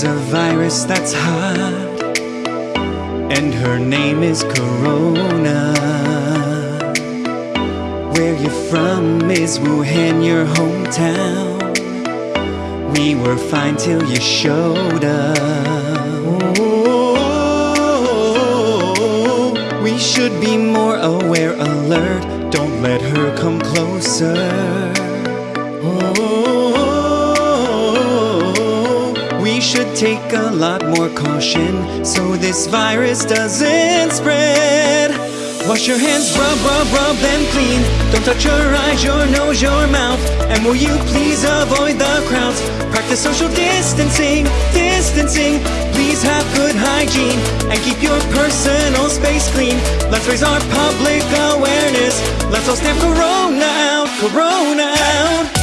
virus that's hot, and her name is Corona. Where you're from is Wuhan, your hometown. We were fine till you showed up. We should be more aware, alert. Don't let her come closer. Take a lot more caution so this virus doesn't spread. Wash your hands, rub, rub, rub them clean. Don't touch your eyes, your nose, your mouth. And will you please avoid the crowds? Practice social distancing, distancing. Please have good hygiene and keep your personal space clean. Let's raise our public awareness. Let's all stamp Corona out, Corona out.